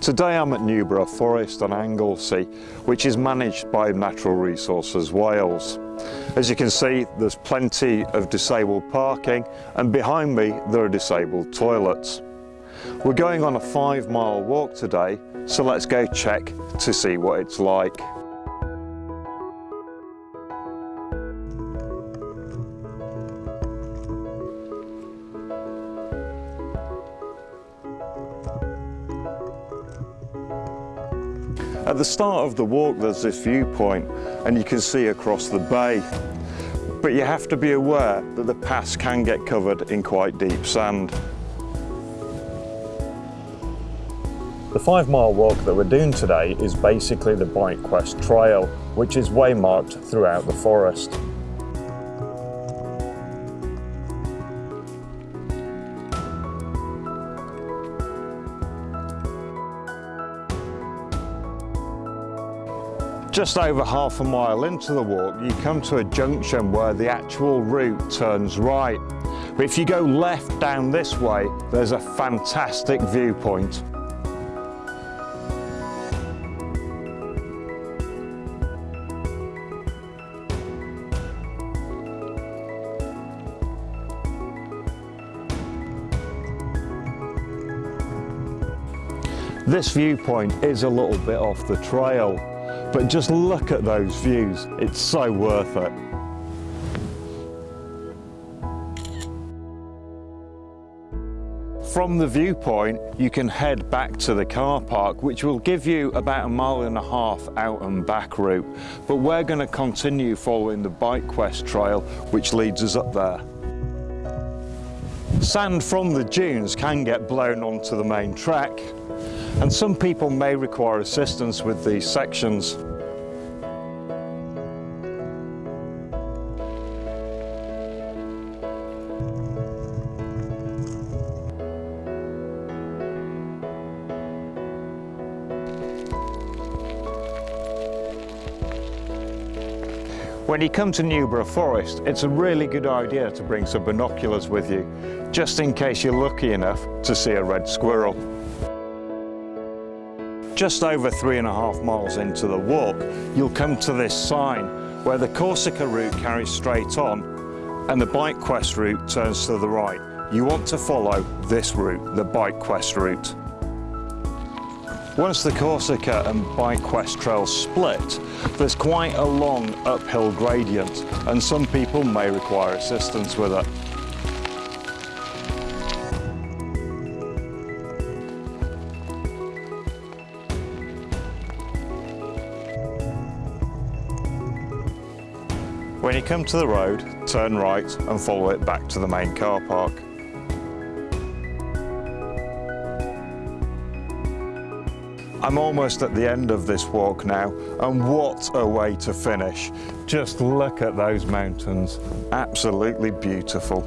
Today I'm at Newborough Forest on Anglesey, which is managed by Natural Resources Wales. As you can see, there's plenty of disabled parking and behind me there are disabled toilets. We're going on a five mile walk today, so let's go check to see what it's like. At the start of the walk there's this viewpoint and you can see across the bay. But you have to be aware that the paths can get covered in quite deep sand. The five mile walk that we're doing today is basically the Bike Quest Trail, which is waymarked throughout the forest. Just over half a mile into the walk, you come to a junction where the actual route turns right. But if you go left down this way, there's a fantastic viewpoint. This viewpoint is a little bit off the trail, but just look at those views, it's so worth it. From the viewpoint, you can head back to the car park, which will give you about a mile and a half out and back route. But we're going to continue following the Bike Quest trail, which leads us up there. Sand from the dunes can get blown onto the main track, and some people may require assistance with these sections. When you come to Newborough Forest, it's a really good idea to bring some binoculars with you, just in case you're lucky enough to see a red squirrel. Just over three and a half miles into the walk, you'll come to this sign where the Corsica route carries straight on and the Bike Quest route turns to the right. You want to follow this route, the Bike Quest route. Once the Corsica and Bike Quest trails split, there's quite a long uphill gradient and some people may require assistance with it. When you come to the road, turn right and follow it back to the main car park. I'm almost at the end of this walk now and what a way to finish. Just look at those mountains, absolutely beautiful.